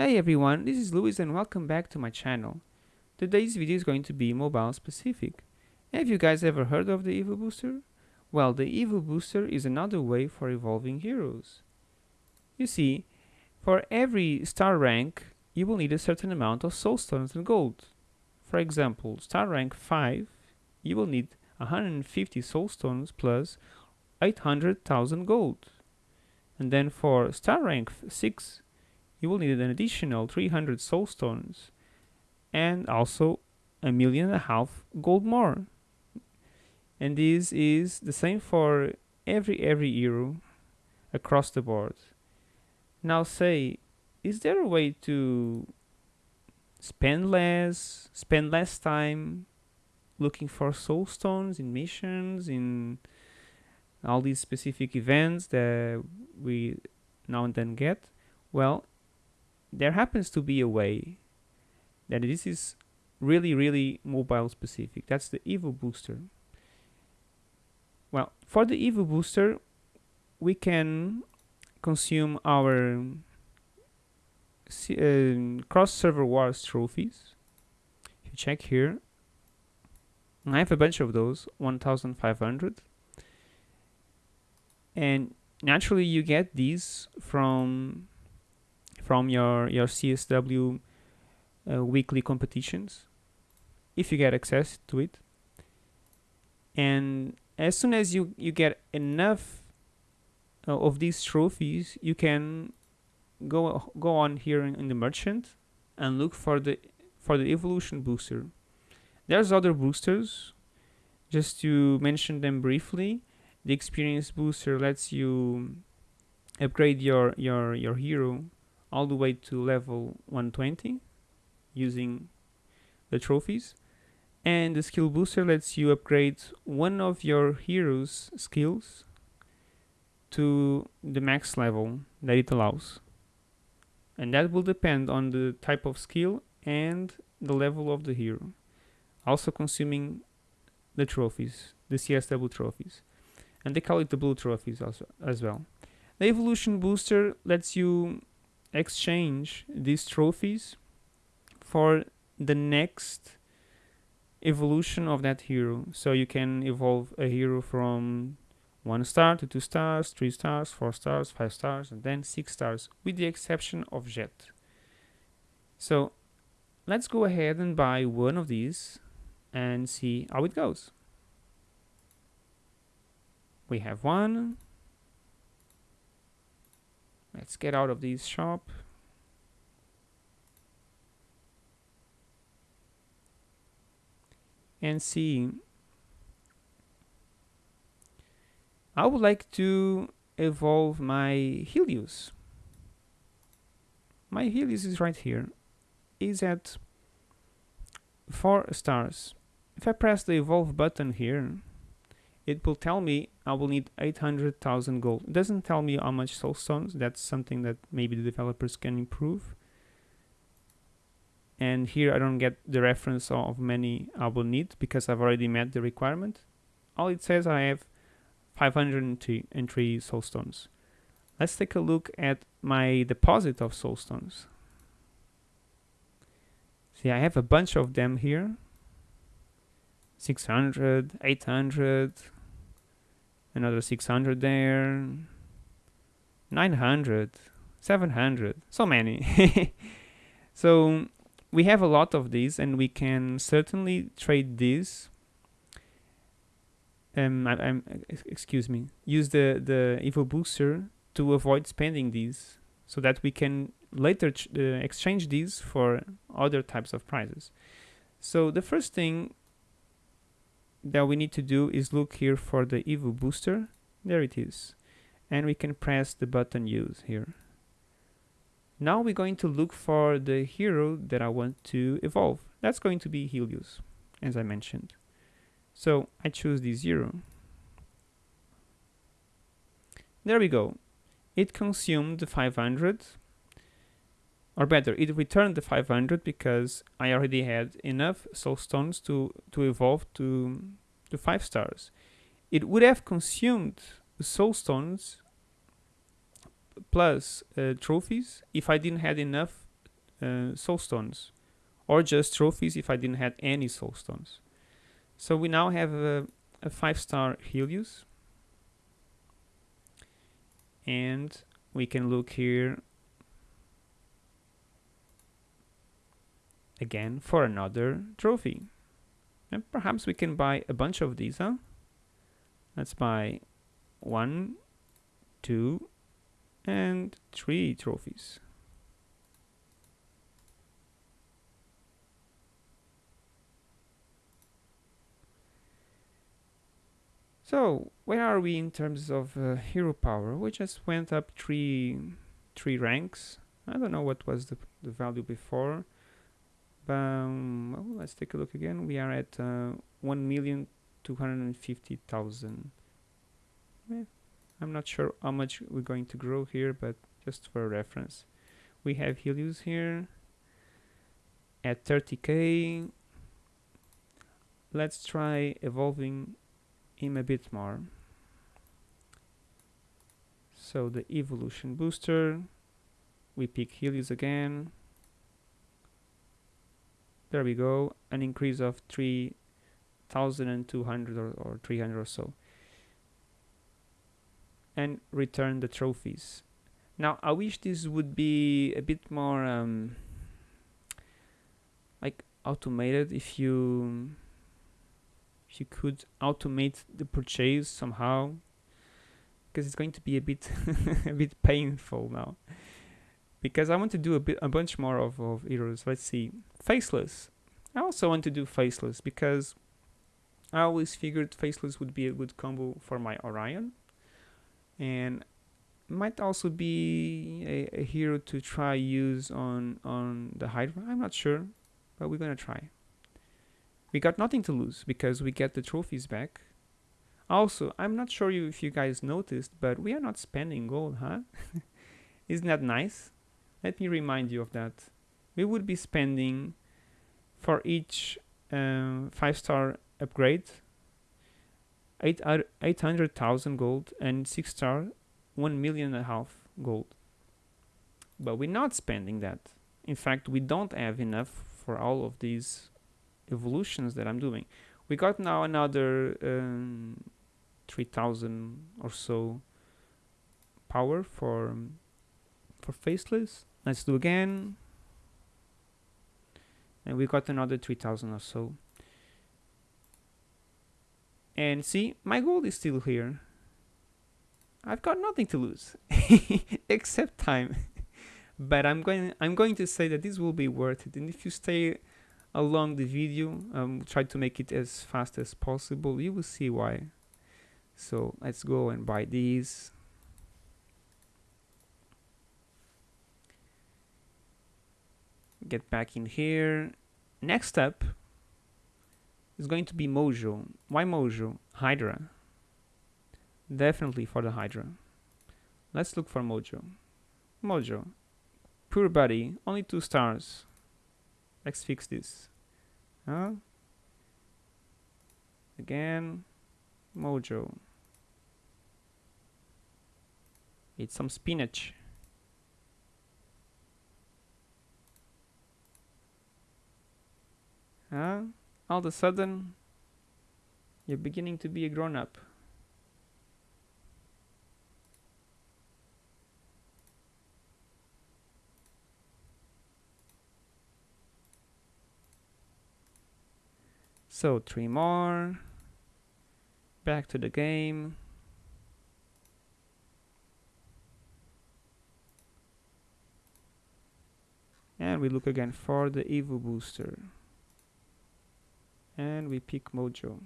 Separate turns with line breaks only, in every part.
Hey everyone, this is Luis and welcome back to my channel. Today's video is going to be mobile specific. Have you guys ever heard of the Evo Booster? Well, the Evo Booster is another way for evolving heroes. You see, for every star rank, you will need a certain amount of soul stones and gold. For example, star rank 5, you will need 150 soul stones plus 800,000 gold. And then for star rank 6, you will need an additional 300 soul stones and also a million and a half gold more. And this is the same for every every hero across the board. Now say, is there a way to spend less, spend less time looking for soul stones in missions, in all these specific events that we now and then get? Well, there happens to be a way that this is really, really mobile specific. That's the Evo Booster. Well, for the Evo Booster, we can consume our uh, cross server wars trophies. If you check here, I have a bunch of those, 1500. And naturally you get these from from your your CSW uh, weekly competitions if you get access to it. And as soon as you you get enough uh, of these trophies you can go go on here in, in, the merchant and look for the for the evolution booster. There's other boosters. Just to mention them briefly the experience booster lets you upgrade your your your hero all the way to level 120 using the trophies. And the skill booster lets you upgrade one of your heroes skills to the max level that it allows. And that will depend on the type of skill and the level of the hero. Also consuming the trophies the CSW trophies. And they call it the blue trophies also as well. The evolution booster lets you exchange these trophies for the next evolution of that hero. So you can evolve a hero from one star to two stars, three stars, four stars, five stars, and then six stars, with the exception of Jet. So let's go ahead and buy one of these and see how it goes. We have one. Let's get out of this shop. and see. I would like to evolve my Helios. My Helios is right here. Is at 4 stars. If I press the evolve button here, it will tell me I will need 800,000 gold. It doesn't tell me how much soul stones. That's something that maybe the developers can improve and here I don't get the reference of many I will need because I've already met the requirement. All it says I have 503 soul stones. Let's take a look at my deposit of soul stones. See, I have a bunch of them here. 600, 800, another 600 there, 900, 700, so many. so we have a lot of these and we can certainly trade these um, I, am excuse me use the the evo booster to avoid spending these so that we can later uh, exchange these for other types of prizes so the first thing that we need to do is look here for the evo booster there it is and we can press the button use here now we're going to look for the hero that I want to evolve. That's going to be Helios, as I mentioned. So I choose the zero. There we go. It consumed the 500, or better, it returned the 500 because I already had enough soul stones to, to evolve to, to 5 stars. It would have consumed soul stones plus uh, trophies if I didn't have enough uh, soul stones or just trophies if I didn't have any soul stones. So we now have a, a five star Helios and we can look here again for another trophy. And perhaps we can buy a bunch of these, huh? Let's buy one, two, and three trophies. So, where are we in terms of uh, hero power? We just went up three, three ranks. I don't know what was the, the value before. Um, well, let's take a look again. We are at uh, 1,250,000. Eh, I'm not sure how much we're going to grow here, but just for reference. We have Helios here at 30k. Let's try evolving him a bit more. So the evolution booster, we pick Helios again. There we go, an increase of 3,200 or, or 300 or so. And return the trophies. Now, I wish this would be a bit more um, like automated. If you if you could automate the purchase somehow. Because it's going to be a bit a bit painful now. Because I want to do a bit a bunch more of, of heroes let's see faceless I also want to do faceless because I always figured faceless would be a good combo for my Orion and might also be a, a hero to try use on on the Hydra I'm not sure but we're gonna try we got nothing to lose because we get the trophies back. Also, I'm not sure if you guys noticed, but we are not spending gold, huh? Isn't that nice? Let me remind you of that. We would be spending for each 5-star um, upgrade 800,000 gold and 6-star 1 million and a half gold. But we're not spending that. In fact, we don't have enough for all of these evolutions that I'm doing. We got now another um, 3000 or so power for for faceless. Let's do again. And we got another 3000 or so. And see, my gold is still here. I've got nothing to lose except time. but I'm going I'm going to say that this will be worth it. And if you stay along the video um, try to make it as fast as possible you will see why so let's go and buy these get back in here next up is going to be Mojo why Mojo Hydra definitely for the Hydra let's look for Mojo Mojo pure body only two stars Let's fix this. Huh? Again, Mojo. Eat some spinach. All of a sudden, you're beginning to be a grown-up. So three more. Back to the game. And we look again for the Evo booster. And we pick Mojo.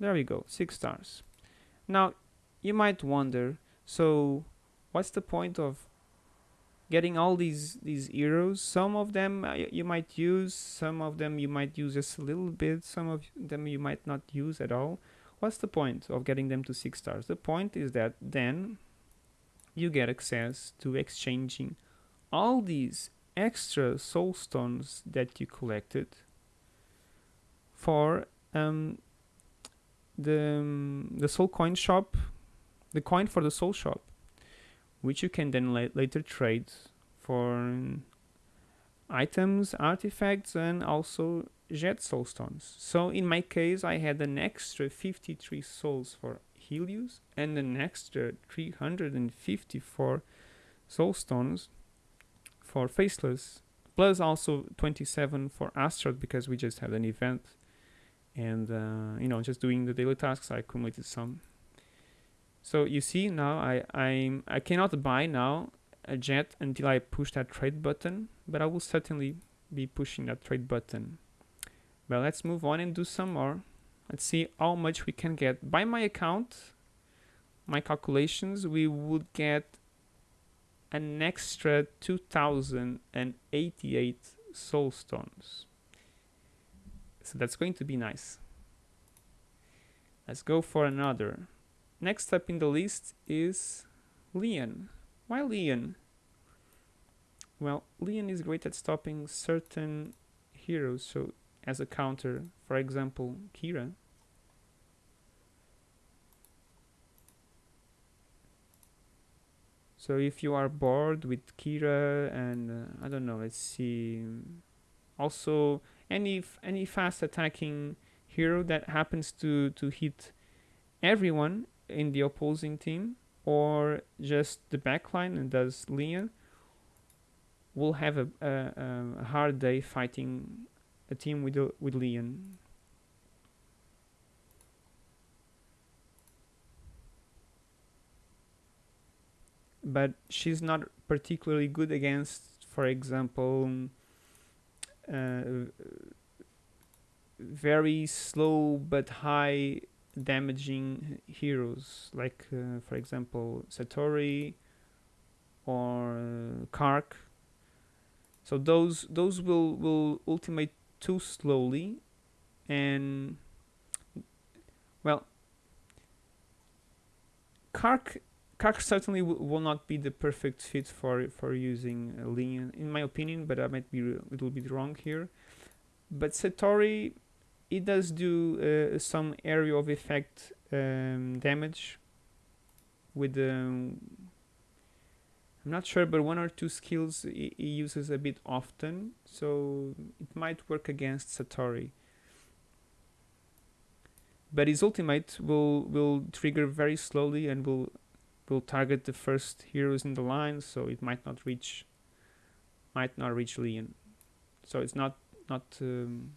There we go, six stars. Now, you might wonder, so what's the point of getting all these these heroes some of them uh, you might use some of them you might use just a little bit some of them you might not use at all what's the point of getting them to six stars the point is that then you get access to exchanging all these extra soul stones that you collected for um, the um, the soul coin shop the coin for the soul shop which you can then la later trade for items, artifacts, and also jet soul stones. So in my case, I had an extra 53 souls for Helios and an extra 354 soul stones for Faceless, plus also 27 for Astaroth because we just had an event. And, uh, you know, just doing the daily tasks, I accumulated some. So you see now I, I'm, I cannot buy now a jet until I push that trade button, but I will certainly be pushing that trade button. But let's move on and do some more. Let's see how much we can get. By my account, my calculations, we would get an extra 2088 soul stones. So that's going to be nice. Let's go for another. Next up in the list is Leon. Why Leon? Well, Leon is great at stopping certain heroes, so as a counter, for example, Keira. So if you are bored with Keira and uh, I don't know, let's see. Also, any any fast attacking hero that happens to to hit everyone in the opposing team or just the backline and does Leon will have a, a, a hard day fighting a team with with Leon. But she's not particularly good against, for example, uh, very slow but high damaging heroes, like, uh, for example, Satori or uh, Kark. So those those will will ultimate too slowly and well Kark Kark certainly will not be the perfect fit for for using Leon in my opinion but I might be a little bit wrong here but Satori it does do uh, some area of effect um, damage with um, I'm not sure, but one or two skills he, he uses a bit often, so it might work against Satori. But his ultimate will will trigger very slowly and will will target the first heroes in the line, so it might not reach might not reach Leon. So it's not not um,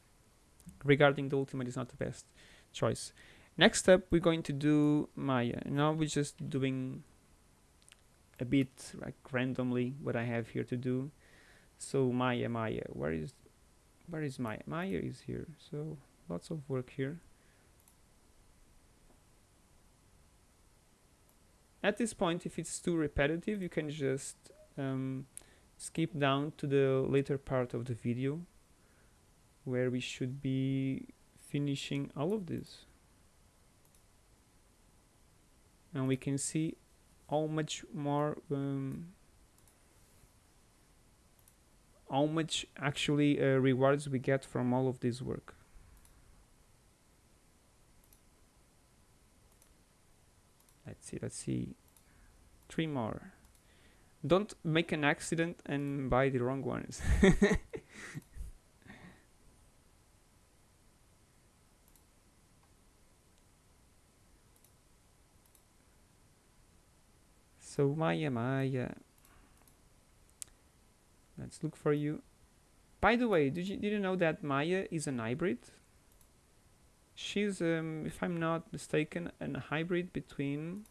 regarding the ultimate is not the best choice. Next up, we're going to do Maya. Now we're just doing a bit like randomly what I have here to do. So Maya, Maya, where is where is Maya? Maya is here. So lots of work here. At this point, if it's too repetitive, you can just um, skip down to the later part of the video where we should be finishing all of this. And we can see how much more um, how much actually uh, rewards we get from all of this work see let's see three more don't make an accident and buy the wrong ones So Maya, Maya. Let's look for you. By the way, did you did you know that Maya is an hybrid? She's, um, if I'm not mistaken, a hybrid between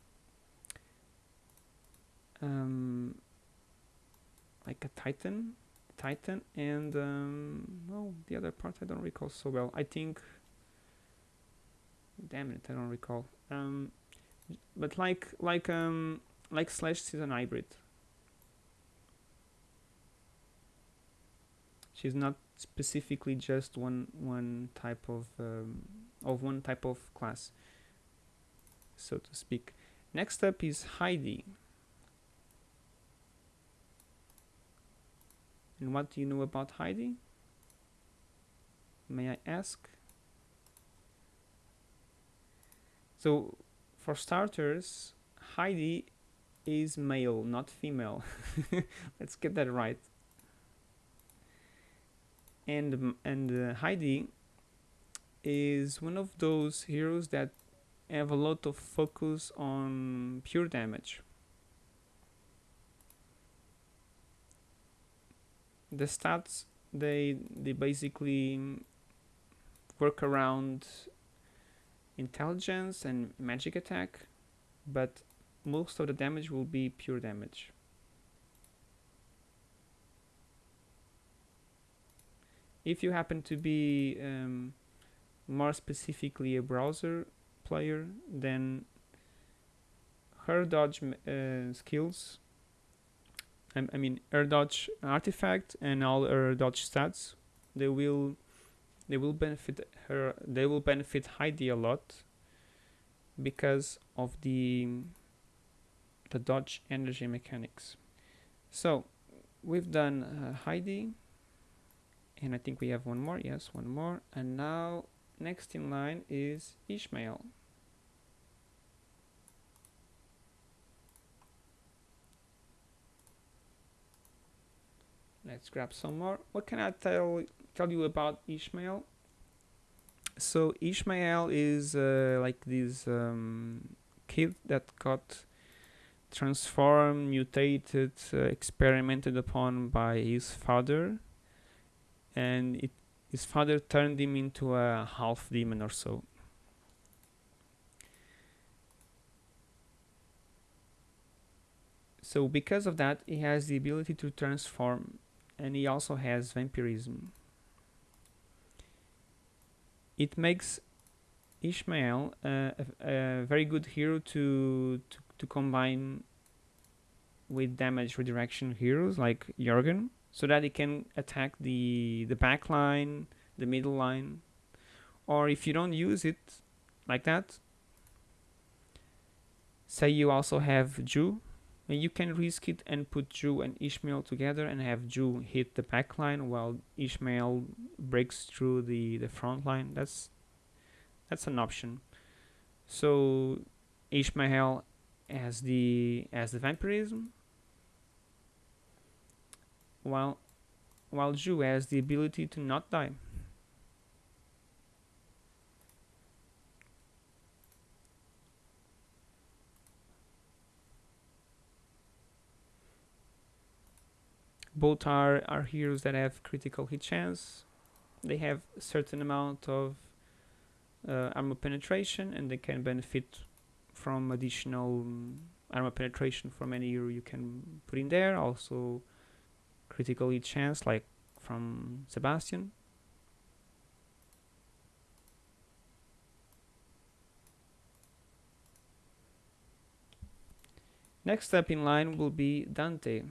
um, like a Titan, Titan, and um, well, the other part I don't recall so well. I think, damn it, I don't recall. Um, but like like um like slash is an hybrid. She's not specifically just one one type of um, of one type of class, so to speak. Next up is Heidi. And what do you know about Heidi? May I ask? So, for starters, Heidi is male, not female. Let's get that right. And and uh, Heidi is one of those heroes that have a lot of focus on pure damage. The stats they they basically work around intelligence and magic attack, but most of the damage will be pure damage. If you happen to be um, more specifically a browser player, then her dodge uh, skills, I, mean her dodge artifact and all her dodge stats, they will they will benefit her they will benefit Heidi a lot because of the the dodge energy mechanics. So we've done uh, Heidi and I think we have one more yes one more and now next in line is Ishmael let's grab some more. What can I tell tell you about Ishmael? So Ishmael is uh, like this um, kid that got transformed, mutated, uh, experimented upon by his father, and it, his father turned him into a half demon or so. So because of that, he has the ability to transform, and he also has vampirism. It makes Ishmael uh, a, a, very good hero to, to to combine with damage redirection heroes like Jorgen so that he can attack the the back line, the middle line. Or if you don't use it like that, say you also have Ju, you can risk it and put Ju and Ishmael together and have Ju hit the back line while Ishmael breaks through the, the front line. That's that's an option. So Ishmael as the as the vampirism while while Ju has the ability to not die. Both are, are heroes that have critical hit chance. They have a certain amount of uh, armor penetration and they can benefit from additional armor penetration from any hero you can put in there. Also critical hit chance like from Sebastian. Next step in line will be Dante.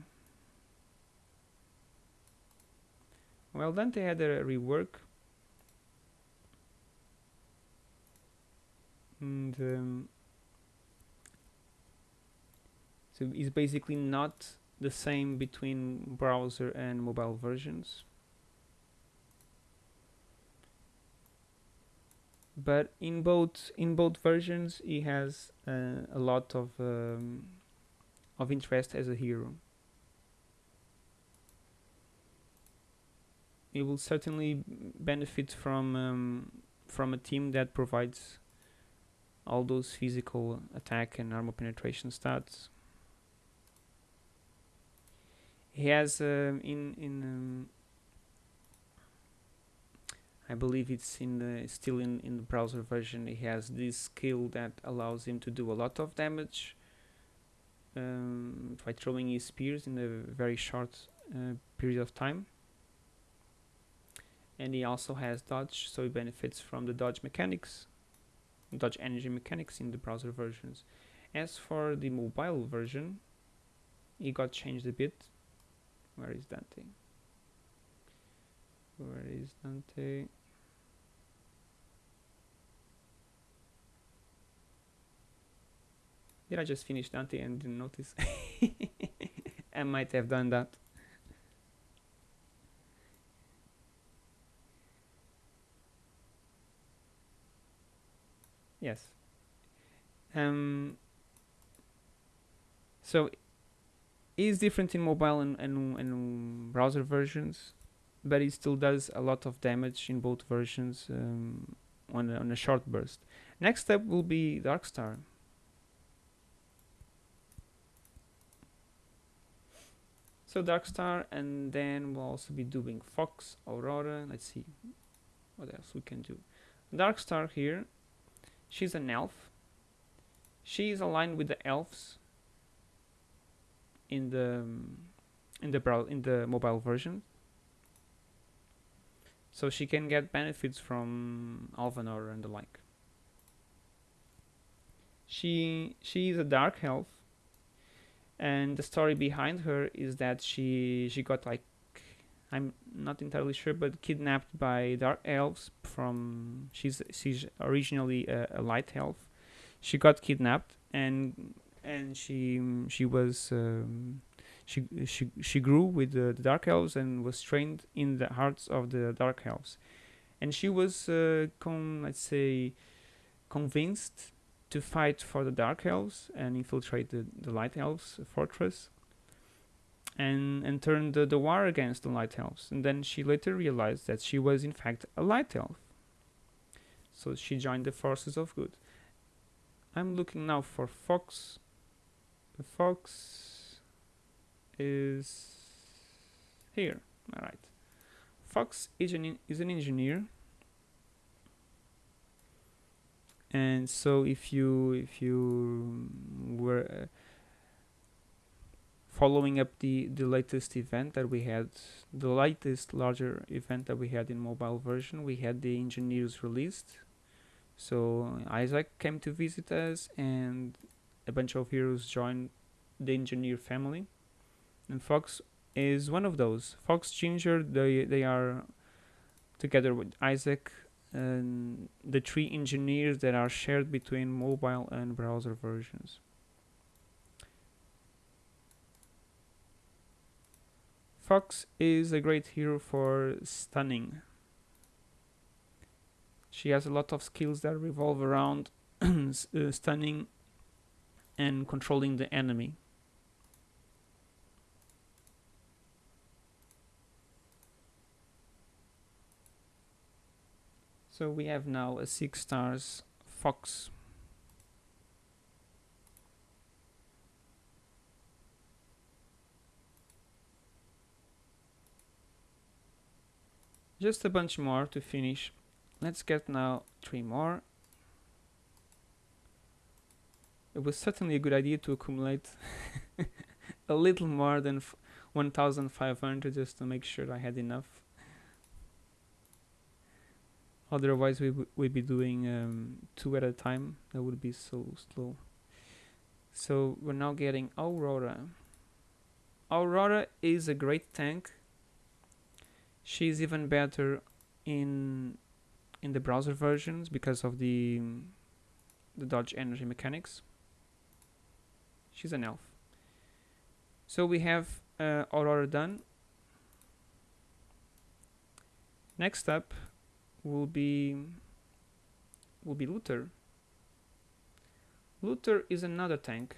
Well, then they had a rework. And um, so it's basically not the same between browser and mobile versions. But in both in both versions, he has uh, a lot of um, of interest as a hero. He will certainly benefit from um, from a team that provides all those physical attack and armor penetration stats he has um, in in um, I believe it's in the still in in the browser version. He has this skill that allows him to do a lot of damage um, by throwing his spears in a very short uh, period of time. And he also has dodge, so he benefits from the dodge mechanics, dodge energy mechanics in the browser versions. As for the mobile version, he got changed a bit where is Dante? Where is Dante? Did I just finish Dante and didn't notice? I might have done that. Yes. Um, So is different in mobile and, and, and browser versions, but it still does a lot of damage in both versions um, on, a, on a short burst. Next step will be Darkstar. So Darkstar, and then we'll also be doing Fox, Aurora. Let's see what else we can do. Darkstar here, she's an elf. She is aligned with the elves in the um, in the in the mobile version. So she can get benefits from Alvanor and the like. She she is a dark elf, and the story behind her is that she she got like I'm not entirely sure, but kidnapped by dark elves from she's she's originally a, a light elf. She got kidnapped and and she she was um, she she she grew with the, the, dark elves and was trained in the hearts of the dark elves, and she was uh, con let's say convinced to fight for the dark elves and infiltrate the, the light elves fortress and and turn the, the war against the light elves and then she later realized that she was in fact a light elf so she joined the forces of good I'm looking now for Fox fox is here. All right. Fox is an, is an engineer. And so if you if you were uh, following up the the latest event that we had, the latest larger event that we had in mobile version, we had the engineers released. So Isaac came to visit us and a bunch of heroes joined the engineer family and Fox is one of those. Fox Ginger they they are together with Isaac and the three engineers that are shared between mobile and browser versions. Fox is a great hero for stunning. She has a lot of skills that revolve around uh, stunning and controlling the enemy. So we have now a 6 stars fox. Just a bunch more to finish. Let's get now three more it was certainly a good idea to accumulate a little more than 1500 just to make sure I had enough. Otherwise we would be doing um, two at a time. That would be so slow. So we're now getting Aurora. Aurora is a great tank. She's even better in in the browser versions because of the the dodge energy mechanics. She's an elf. So we have uh, Aurora done next up will be will be Luther. Luther is another tank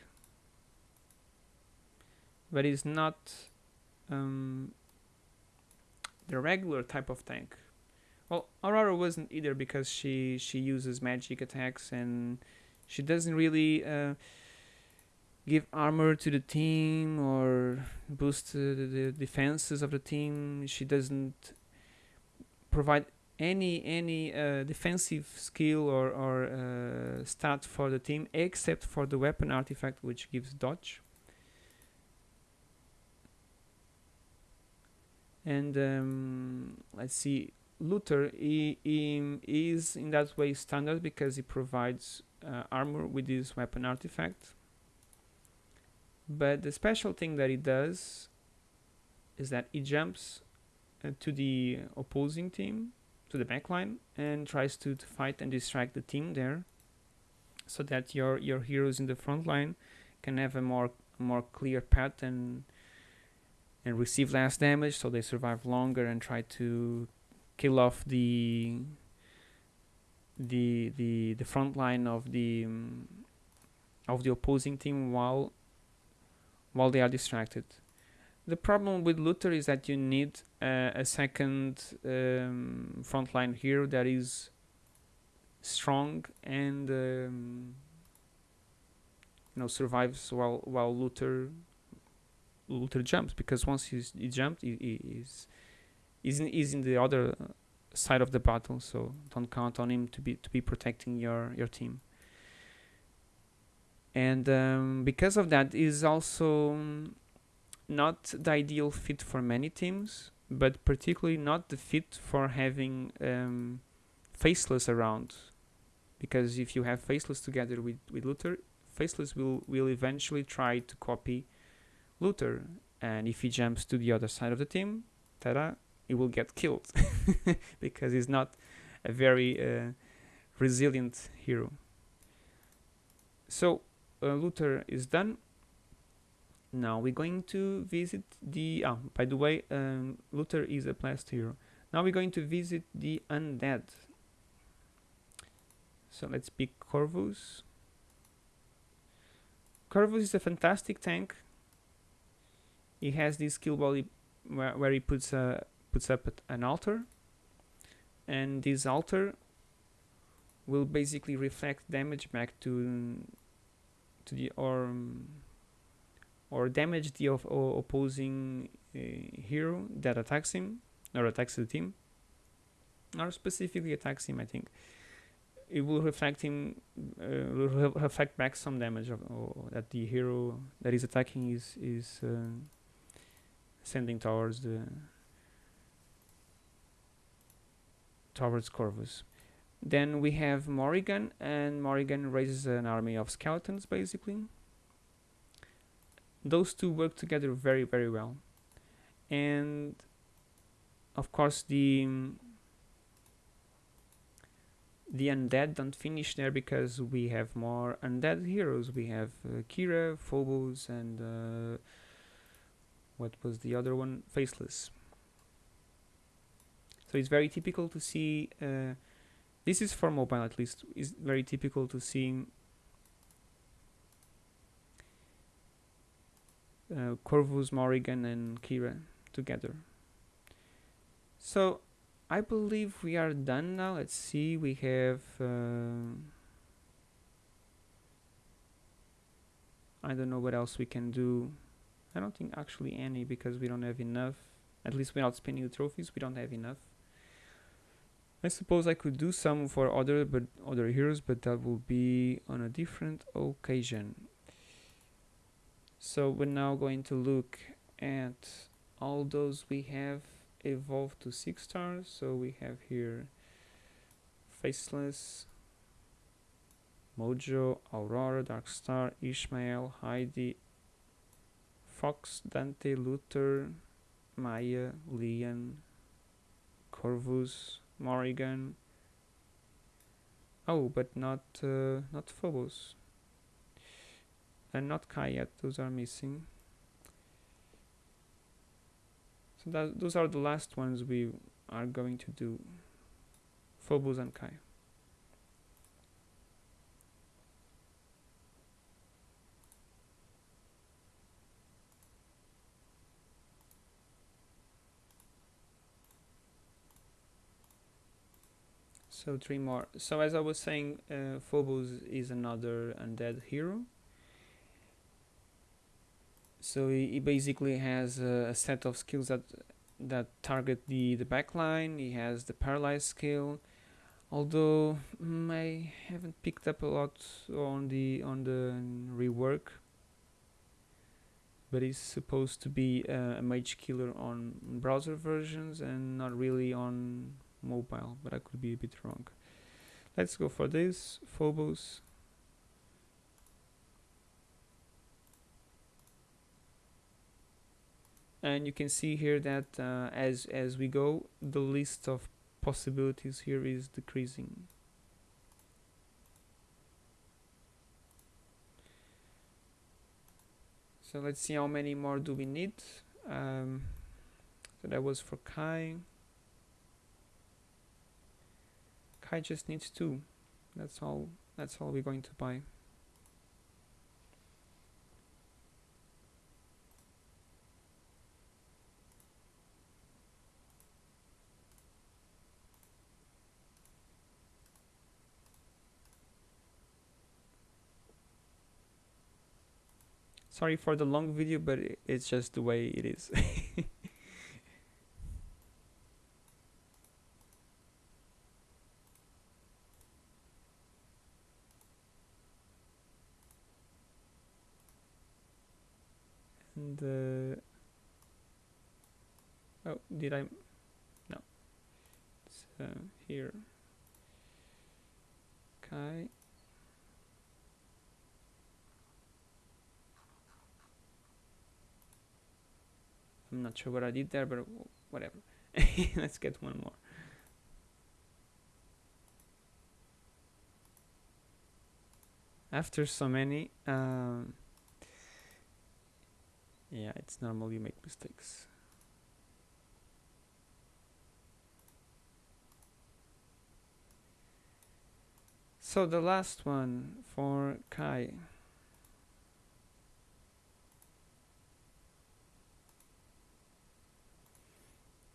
but is not um, the regular type of tank well Aurora wasn't either because she she uses magic attacks and she doesn't really uh, give armor to the team or boost uh, the defenses of the team. She doesn't provide any any uh, defensive skill or, or uh, stat for the team except for the weapon artifact which gives dodge. And um, let's see, Luther he, he is in that way standard because he provides uh, armor with this weapon artifact. But the special thing that he does is that he jumps uh, to the opposing team, to the backline, and tries to, to fight and distract the team there, so that your your heroes in the front line can have a more more clear path and and receive less damage, so they survive longer and try to kill off the the the the front line of the um, of the opposing team while while they are distracted. The problem with Luther is that you need uh, a second um, frontline hero that is strong and um, you know survives while while Luther Luther jumps because once he's he jumped he, he is he's in, he's in the other side of the battle so don't count on him to be to be protecting your your team. And um, because of that is also not the ideal fit for many teams but particularly not the fit for having um, faceless around. Because if you have faceless together with, with Luther faceless will will eventually try to copy Luther and if he jumps to the other side of the team tada he will get killed because he's not a very uh, resilient hero. So uh, Luther is done. Now we're going to visit the oh by the way um, Luther is a blessed hero. Now we're going to visit the undead. So let's pick Corvus. Corvus is a fantastic tank he has this skill body where, where he puts a puts up an altar. And this altar will basically reflect damage back to to the or or damage the of, opposing uh, hero that attacks him or attacks the team. Or specifically attacks him I think. It will reflect him uh, will reflect back some damage of, that the hero that is attacking is is uh, sending towards the towards Corvus. Then we have Morrigan and Morrigan raises an army of skeletons basically. Those two work together very very well. And of course the the undead don't finish there because we have more undead heroes. We have uh, Keira, Phobos and uh, what was the other one faceless so it's very typical to see uh, this is for mobile at least is very typical to see uh, Corvus, Morrigan and Keira together. So I believe we are done now. Let's see, we have uh, I don't know what else we can do. I don't think actually any because we don't have enough. At least without spending the trophies, we don't have enough. I suppose I could do some for other but other heroes, but that will be on a different occasion. So we're now going to look at all those we have evolved to 6 stars. So we have here Faceless, Mojo, Aurora, Darkstar, Ishmael, Heidi, Fox, Dante, Luther, Maya, Leon, Corvus, Morrigan. Oh, but not uh, not Phobos and not Kayat. Those are missing. So that those are the last ones we are going to do. Phobos and Kai. So three more. So as I was saying, uh, Phobos is another undead hero. So he, he basically has a, a, set of skills that that target the the backline. He has the paralyze skill, although mm, I haven't picked up a lot on the on the rework. But he's supposed to be uh, a mage killer on browser versions and not really on mobile, but I could be a bit wrong. Let's go for this, Phobos. And you can see here that uh, as, as we go, the list of possibilities here is decreasing. So let's see how many more do we need. Um, so that was for Kai. Kai just needs two. That's all. That's all we're going to buy. Sorry for the long video, but it's just the way it is. did I? No. Uh, here. Okay I'm not sure what I did there but whatever. Let's get one more. After so many um, yeah it's normal you make mistakes so the last one for Kai.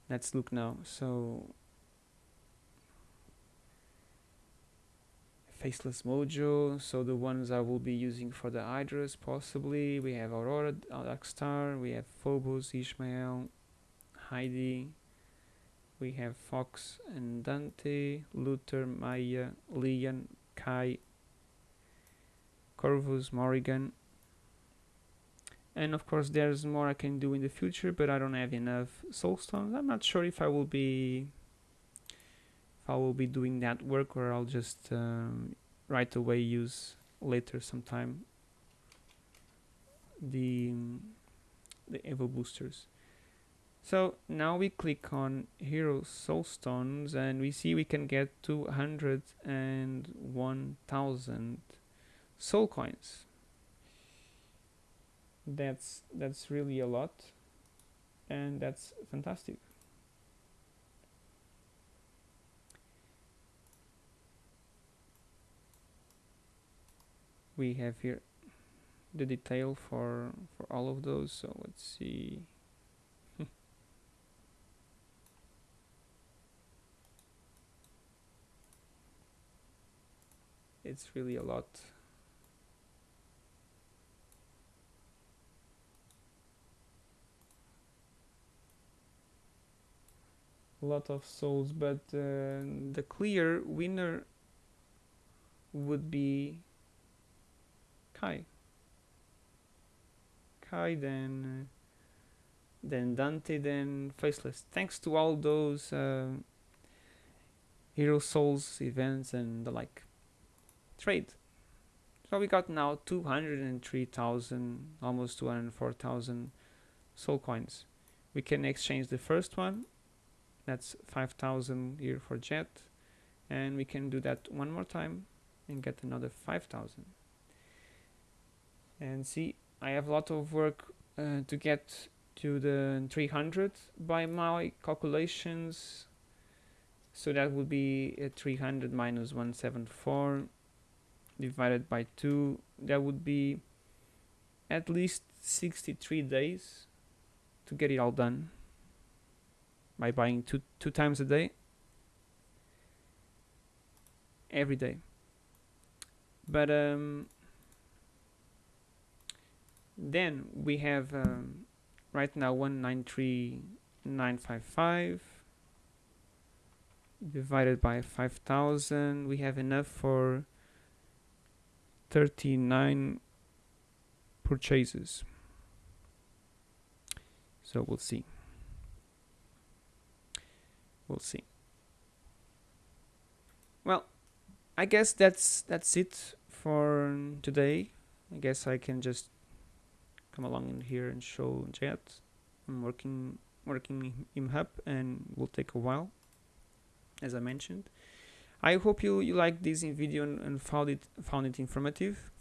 Let's look now. So faceless mojo so the ones I will be using for the Hydras possibly. We have Aurora Darkstar we have Phobos Ishmael Heidi we have Fox and Dante Luther Maya Leon Kai Corvus Morrigan. And of course there's more I can do in the future but I don't have enough soul stones. I'm not sure if I will be if I will be doing that work or I'll just um, right away use later sometime the the Evo boosters so now we click on hero soul stones and we see we can get 201,000 soul coins. That's that's really a lot and that's fantastic. We have here the detail for for all of those so let's see it's really a lot. A lot of souls but uh, the clear winner would be Kai. Kai then uh, then Dante then Faceless. Thanks to all those uh, Hero Souls events and the like trade. So we got now 203,000 almost 204,000 soul coins. We can exchange the first one that's 5000 here for jet and we can do that one more time and get another 5000 and see I have a lot of work uh, to get to the 300 by my calculations. So that would be 300 minus 174 divided by 2 that would be at least 63 days to get it all done. By buying two two times a day. Every day. But um, then we have um, right now 193955 divided by 5000 we have enough for 39 purchases. So we'll see. We'll see. Well I guess that's that's it for today. I guess I can just come along in here and show Jet. I'm working working him up and will take a while as I mentioned I hope you, you liked this video and, and found it found it informative.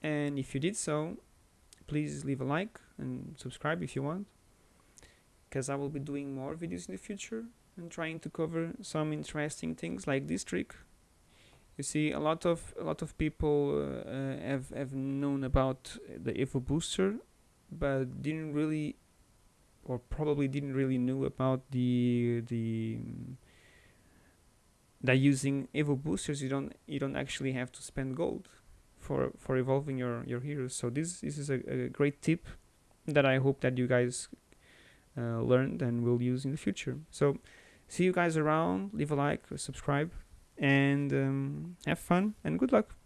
And if you did so please leave a like and subscribe if you want because I will be doing more videos in the future and trying to cover some interesting things like this trick. You see a lot of a lot of people uh, have have known about the Evo booster but didn't really or probably didn't really know about the the that using Evo boosters you don't you don't actually have to spend gold for for evolving your your heroes. So this this is a, a great tip that i hope that you guys uh, learned and will use in the future. So see you guys around leave a like subscribe and um, have fun and good luck